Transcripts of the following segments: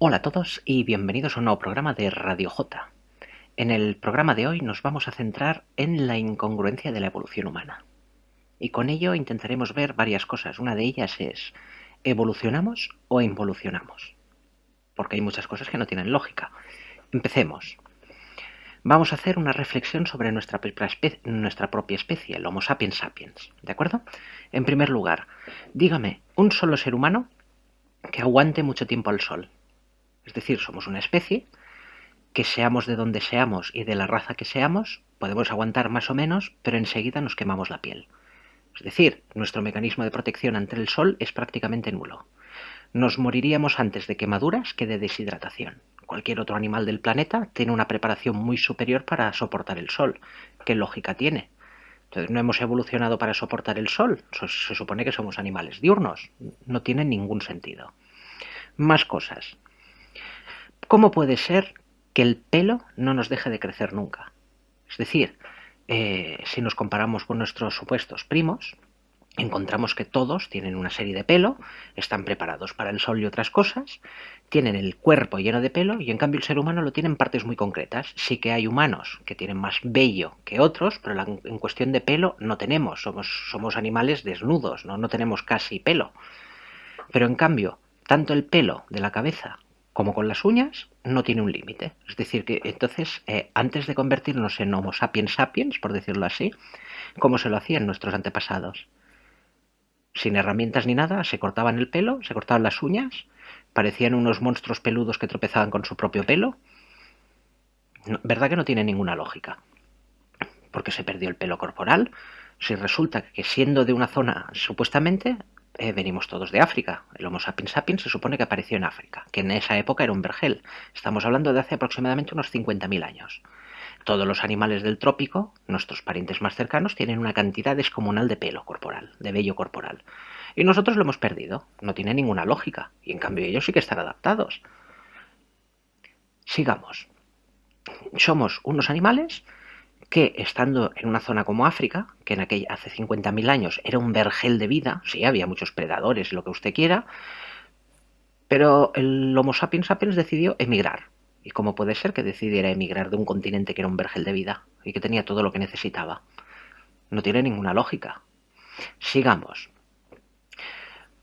Hola a todos y bienvenidos a un nuevo programa de Radio J. En el programa de hoy nos vamos a centrar en la incongruencia de la evolución humana. Y con ello intentaremos ver varias cosas. Una de ellas es, ¿evolucionamos o involucionamos? Porque hay muchas cosas que no tienen lógica. Empecemos. Vamos a hacer una reflexión sobre nuestra, propia especie, el Homo sapiens sapiens. ¿De acuerdo? En primer lugar, dígame, un solo ser humano que aguante mucho tiempo al sol. Es decir, somos una especie que seamos de donde seamos y de la raza que seamos, podemos aguantar más o menos, pero enseguida nos quemamos la piel. Es decir, nuestro mecanismo de protección ante el sol es prácticamente nulo. Nos moriríamos antes de quemaduras que de deshidratación. Cualquier otro animal del planeta tiene una preparación muy superior para soportar el sol. ¿Qué lógica tiene? Entonces, no hemos evolucionado para soportar el sol. Se supone que somos animales diurnos. No tiene ningún sentido. Más cosas. ¿Cómo puede ser que el pelo no nos deje de crecer nunca? Es decir, eh, si nos comparamos con nuestros supuestos primos, encontramos que todos tienen una serie de pelo, están preparados para el sol y otras cosas, tienen el cuerpo lleno de pelo y en cambio el ser humano lo tiene en partes muy concretas. Sí que hay humanos que tienen más vello que otros, pero en cuestión de pelo no tenemos, somos, somos animales desnudos, ¿no? no tenemos casi pelo. Pero en cambio, tanto el pelo de la cabeza como con las uñas, no tiene un límite. Es decir, que entonces, eh, antes de convertirnos en Homo sapiens sapiens, por decirlo así, como se lo hacían nuestros antepasados. Sin herramientas ni nada, se cortaban el pelo, se cortaban las uñas, parecían unos monstruos peludos que tropezaban con su propio pelo. ¿Verdad que no tiene ninguna lógica? Porque se perdió el pelo corporal. Si resulta que siendo de una zona supuestamente eh, venimos todos de África. El Homo sapiens sapiens se supone que apareció en África, que en esa época era un vergel. Estamos hablando de hace aproximadamente unos 50.000 años. Todos los animales del trópico, nuestros parientes más cercanos, tienen una cantidad descomunal de pelo corporal, de vello corporal. Y nosotros lo hemos perdido. No tiene ninguna lógica. Y en cambio ellos sí que están adaptados. Sigamos. Somos unos animales que estando en una zona como África, que en aquella hace 50.000 años era un vergel de vida, sí, había muchos predadores, lo que usted quiera, pero el Homo sapiens sapiens decidió emigrar. ¿Y cómo puede ser que decidiera emigrar de un continente que era un vergel de vida y que tenía todo lo que necesitaba? No tiene ninguna lógica. Sigamos.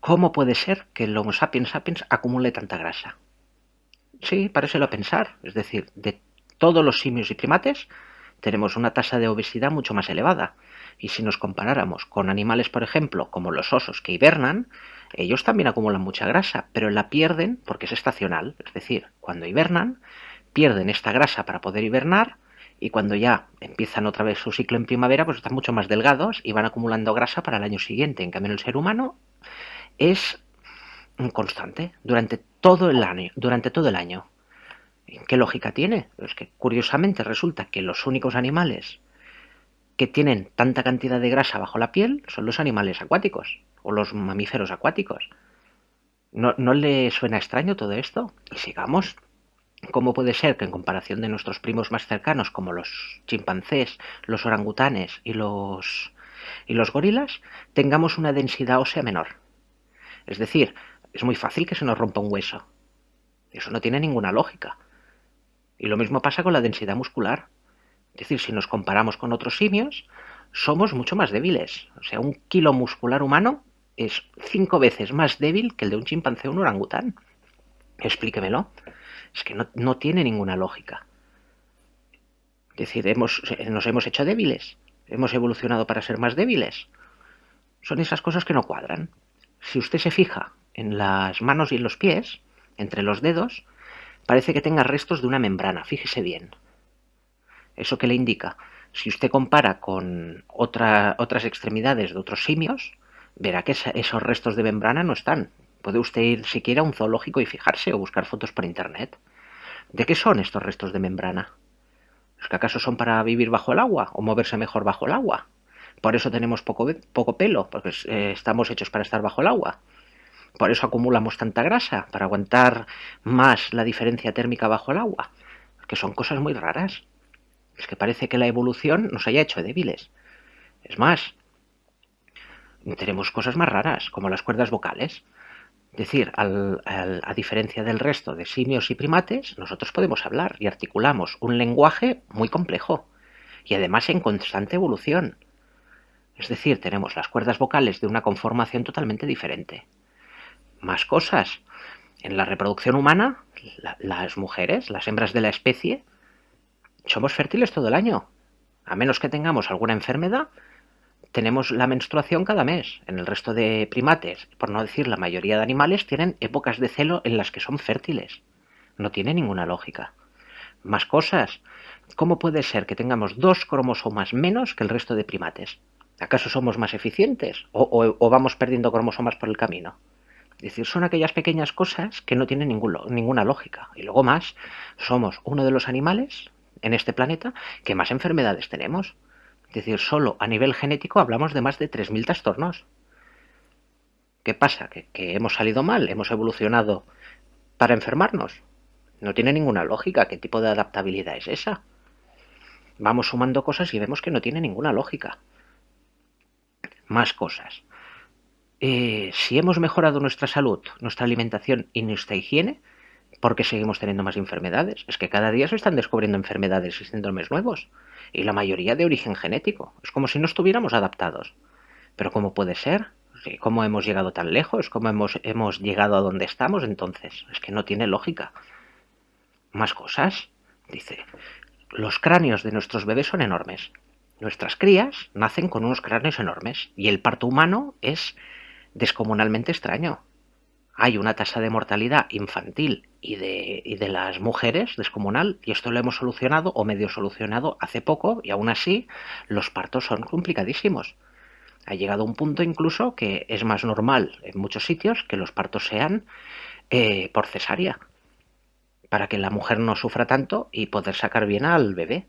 ¿Cómo puede ser que el Homo sapiens sapiens acumule tanta grasa? Sí, parece a pensar. Es decir, de todos los simios y primates, tenemos una tasa de obesidad mucho más elevada. Y si nos comparáramos con animales, por ejemplo, como los osos que hibernan, ellos también acumulan mucha grasa, pero la pierden porque es estacional. Es decir, cuando hibernan, pierden esta grasa para poder hibernar y cuando ya empiezan otra vez su ciclo en primavera, pues están mucho más delgados y van acumulando grasa para el año siguiente. En cambio, el ser humano es constante durante todo el año. Durante todo el año. ¿Qué lógica tiene? Es que curiosamente resulta que los únicos animales que tienen tanta cantidad de grasa bajo la piel son los animales acuáticos o los mamíferos acuáticos. ¿No, ¿No, le suena extraño todo esto? Y sigamos. ¿Cómo puede ser que en comparación de nuestros primos más cercanos como los chimpancés, los orangutanes y los, y los gorilas tengamos una densidad ósea menor? Es decir, es muy fácil que se nos rompa un hueso. Eso no tiene ninguna lógica. Y lo mismo pasa con la densidad muscular. Es decir, si nos comparamos con otros simios, somos mucho más débiles. O sea, un kilo muscular humano es cinco veces más débil que el de un chimpancé o un orangután. Explíquemelo. Es que no, tiene ninguna lógica. Es decir, nos hemos hecho débiles. Hemos evolucionado para ser más débiles. Son esas cosas que no cuadran. Si usted se fija en las manos y en los pies, entre los dedos, parece que tenga restos de una membrana, fíjese bien. ¿Eso qué le indica? Si usted compara con otras extremidades de otros simios, verá que esos restos de membrana no están. Puede usted ir siquiera a un zoológico y fijarse o buscar fotos por internet. ¿De qué son estos restos de membrana? ¿Es que acaso son para vivir bajo el agua o moverse mejor bajo el agua? Por eso tenemos poco, poco pelo, porque eh, estamos hechos para estar bajo el agua. Por eso acumulamos tanta grasa, para aguantar más la diferencia térmica bajo el agua. Que son cosas muy raras. Es que parece que la evolución nos haya hecho débiles. Es más, tenemos cosas más raras, como las cuerdas vocales. Es decir, a diferencia del resto de simios y primates, nosotros podemos hablar y articulamos un lenguaje muy complejo y además en constante evolución. Es decir, tenemos las cuerdas vocales de una conformación totalmente diferente. Más cosas. En la reproducción humana, las mujeres, las hembras de la especie, somos fértiles todo el año. A menos que tengamos alguna enfermedad, tenemos la menstruación cada mes. En el resto de primates, por no decir la mayoría de animales, tienen épocas de celo en las que son fértiles. No tiene ninguna lógica. Más cosas. ¿Cómo puede ser que tengamos dos cromosomas menos que el resto de primates? ¿Acaso somos más eficientes? ¿O, vamos perdiendo cromosomas por el camino? Es decir, son aquellas pequeñas cosas que no tienen ninguna lógica. Y luego más, somos uno de los animales en este planeta que más enfermedades tenemos. Es decir, solo a nivel genético hablamos de más de 3.000 trastornos. ¿Qué pasa? ¿Que, hemos salido mal, hemos evolucionado para enfermarnos. No tiene ninguna lógica. ¿Qué tipo de adaptabilidad es esa? Vamos sumando cosas y vemos que no tiene ninguna lógica. Más cosas. Eh, si hemos mejorado nuestra salud, nuestra alimentación y nuestra higiene, ¿por qué seguimos teniendo más enfermedades? Es que cada día se están descubriendo enfermedades y síndromes nuevos y la mayoría de origen genético. Es como si no estuviéramos adaptados. Pero ¿cómo puede ser? ¿Cómo hemos llegado tan lejos? ¿Cómo hemos, hemos llegado a donde estamos entonces? Es que no tiene lógica. Más cosas. Dice, los cráneos de nuestros bebés son enormes. Nuestras crías nacen con unos cráneos enormes y el parto humano es descomunalmente extraño hay una tasa de mortalidad infantil y de, de, las mujeres descomunal, y esto lo hemos solucionado o medio solucionado hace poco, y aún así los partos son complicadísimos. Ha llegado un punto incluso que es más normal en muchos sitios que los partos sean eh, por cesárea, para que la mujer no sufra tanto y poder sacar bien al bebé.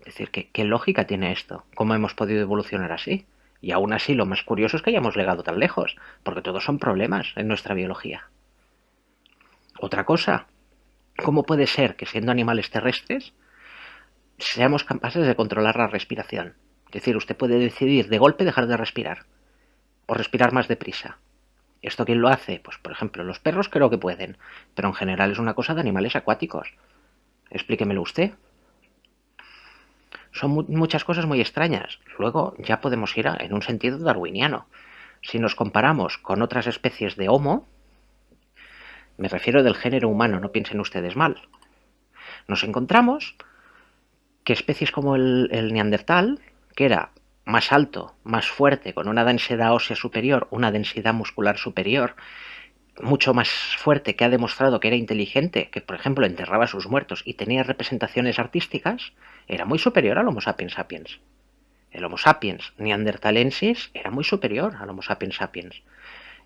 Es decir, qué lógica tiene esto? ¿Cómo hemos podido evolucionar así? Y aún así lo más curioso es que hayamos llegado tan lejos, porque todos son problemas en nuestra biología. Otra cosa, ¿cómo puede ser que siendo animales terrestres seamos capaces de controlar la respiración? Es decir, usted puede decidir de golpe dejar de respirar o respirar más deprisa. ¿Esto quién lo hace? Pues por ejemplo, los perros creo que pueden, pero en general es una cosa de animales acuáticos. Explíquemelo usted. Son muchas cosas muy extrañas. Luego ya podemos ir en un sentido darwiniano. Si nos comparamos con otras especies de Homo, me refiero del género humano, no piensen ustedes mal, nos encontramos que especies como el, el neandertal, que era más alto, más fuerte, con una densidad ósea superior, una densidad muscular superior, mucho más fuerte, que ha demostrado que era inteligente, que por ejemplo enterraba a sus muertos y tenía representaciones artísticas, era muy superior al Homo sapiens sapiens. El Homo sapiens neandertalensis era muy superior al Homo sapiens sapiens.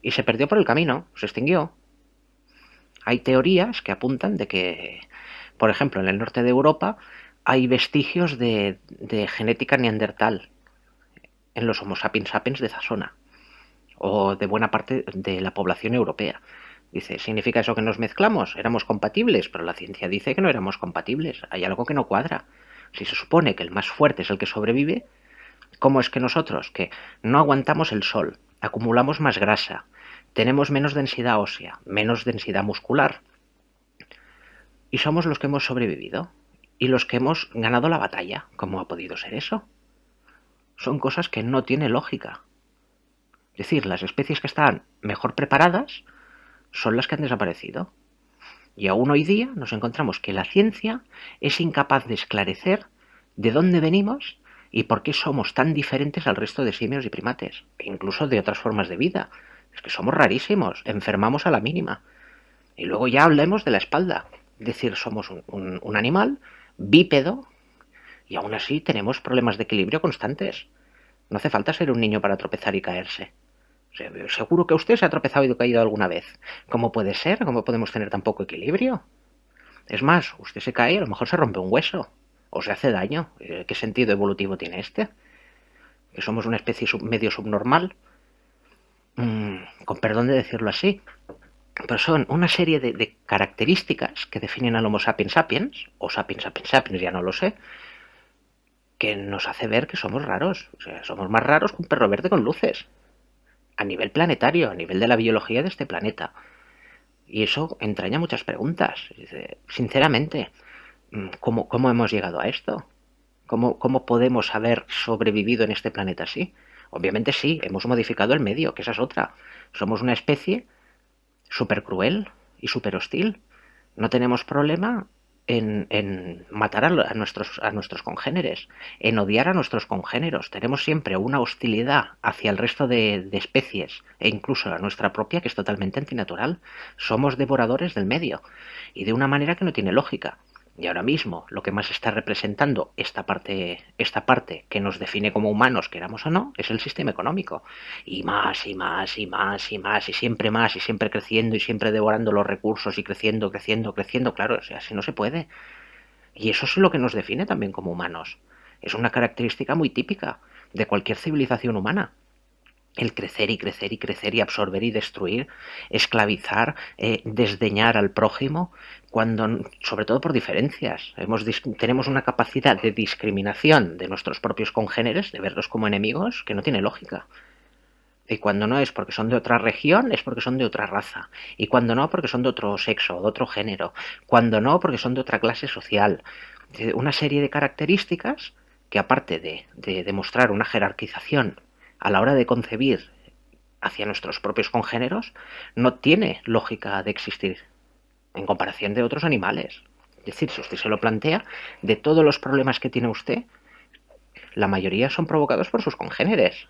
Y se perdió por el camino, se extinguió. Hay teorías que apuntan de que, por ejemplo, en el norte de Europa hay vestigios de, de genética neandertal en los Homo sapiens sapiens de esa zona o de buena parte de la población europea. Dice, ¿significa eso que nos mezclamos? ¿Éramos compatibles? Pero la ciencia dice que no éramos compatibles. Hay algo que no cuadra. Si se supone que el más fuerte es el que sobrevive, ¿cómo es que nosotros, que no aguantamos el sol, acumulamos más grasa, tenemos menos densidad ósea, menos densidad muscular, y somos los que hemos sobrevivido y los que hemos ganado la batalla? ¿Cómo ha podido ser eso? Son cosas que no tiene lógica. Es decir, las especies que están mejor preparadas son las que han desaparecido. Y aún hoy día nos encontramos que la ciencia es incapaz de esclarecer de dónde venimos y por qué somos tan diferentes al resto de simios y primates, e incluso de otras formas de vida. Es que somos rarísimos, enfermamos a la mínima. Y luego ya hablemos de la espalda. Es decir, somos un, un animal bípedo y aún así tenemos problemas de equilibrio constantes. No hace falta ser un niño para tropezar y caerse. Seguro que usted se ha tropezado y caído alguna vez. ¿Cómo puede ser? ¿Cómo podemos tener tan poco equilibrio? Es más, usted se cae y a lo mejor se rompe un hueso. O se hace daño. Eh, ¿Qué sentido evolutivo tiene este? ¿Que somos una especie medio subnormal? Mm, con perdón de decirlo así. Pero son una serie de, de, características que definen al Homo sapiens sapiens, o sapiens sapiens sapiens, ya no lo sé, que nos hace ver que somos raros. O sea, somos más raros que un perro verde con luces a nivel planetario, a nivel de la biología de este planeta. Y eso entraña muchas preguntas. Sinceramente, mm, ¿cómo, cómo hemos llegado a esto? ¿Cómo, ¿Cómo podemos haber sobrevivido en este planeta así? Obviamente sí, hemos modificado el medio, que esa es otra. Somos una especie súper cruel y súper hostil. No tenemos problema en, matar a, nuestros, a nuestros congéneres, en odiar a nuestros congéneros. Tenemos siempre una hostilidad hacia el resto de, de especies e incluso a nuestra propia que es totalmente antinatural. Somos devoradores del medio y de una manera que no tiene lógica. Y ahora mismo lo que más está representando esta parte, esta parte que nos define como humanos, queramos o no, es el sistema económico. Y más y más y más y más y siempre más y siempre creciendo y siempre devorando los recursos y creciendo, creciendo, creciendo. Claro, así no se puede. Y eso es lo que nos define también como humanos. Es una característica muy típica de cualquier civilización humana el crecer y crecer y crecer y absorber y destruir, esclavizar, eh, desdeñar al prójimo, cuando, sobre todo por diferencias, tenemos una capacidad de discriminación de nuestros propios congéneres, de verlos como enemigos, que no tiene lógica. Y cuando no es porque son de otra región, es porque son de otra raza. Y cuando no, porque son de otro sexo, de otro género. Cuando no, porque son de otra clase social. Una serie de características que aparte de demostrar una jerarquización a la hora de concebir hacia nuestros propios congéneros no tiene lógica de existir en comparación de otros animales. Es decir, si usted se lo plantea, de todos los problemas que tiene usted, la mayoría son provocados por sus congéneres.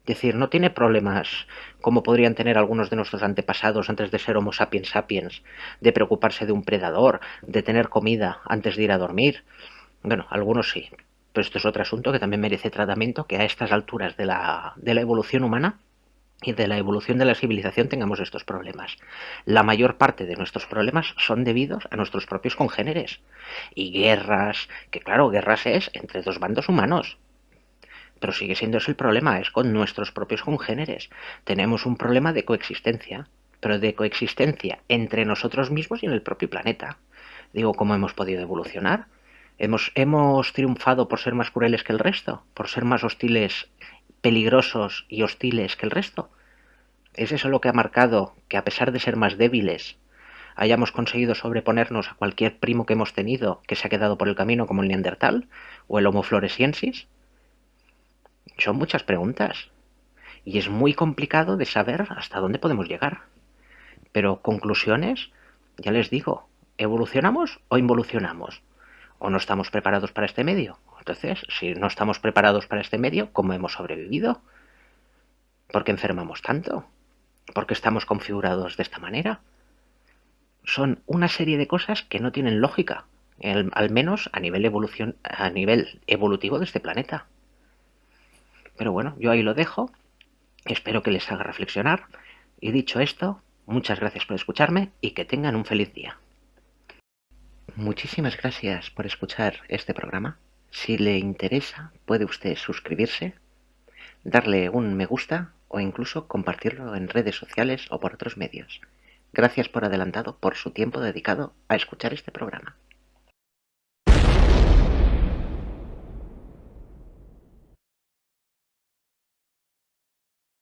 Es decir, no tiene problemas como podrían tener algunos de nuestros antepasados antes de ser Homo sapiens sapiens, de preocuparse de un predador, de tener comida antes de ir a dormir. Bueno, algunos sí, pero esto es otro asunto que también merece tratamiento, que a estas alturas de la, de la evolución humana y de la evolución de la civilización tengamos estos problemas. La mayor parte de nuestros problemas son debidos a nuestros propios congéneres. Y guerras, que claro, guerras es entre dos bandos humanos. Pero sigue siendo ese el problema, es con nuestros propios congéneres. Tenemos un problema de coexistencia, pero de coexistencia entre nosotros mismos y en el propio planeta. Digo, ¿cómo hemos podido evolucionar? Hemos, hemos triunfado por ser más crueles que el resto, por ser más hostiles, peligrosos y hostiles que el resto. ¿Es eso lo que ha marcado que a pesar de ser más débiles, hayamos conseguido sobreponernos a cualquier primo que hemos tenido que se ha quedado por el camino como el Neandertal o el Homo floresiensis? Son muchas preguntas y es muy complicado de saber hasta dónde podemos llegar. Pero conclusiones, ya les digo, ¿evolucionamos o involucionamos? O no estamos preparados para este medio. Entonces, si no estamos preparados para este medio, ¿cómo hemos sobrevivido? ¿Por qué enfermamos tanto? ¿Por qué estamos configurados de esta manera? Son una serie de cosas que no tienen lógica, al menos a nivel, evolución, a nivel evolutivo de este planeta. Pero bueno, yo ahí lo dejo. Espero que les haga reflexionar. Y dicho esto, muchas gracias por escucharme y que tengan un feliz día. Muchísimas gracias por escuchar este programa. Si le interesa, puede usted suscribirse, darle un me gusta o incluso compartirlo en redes sociales o por otros medios. Gracias por adelantado por su tiempo dedicado a escuchar este programa.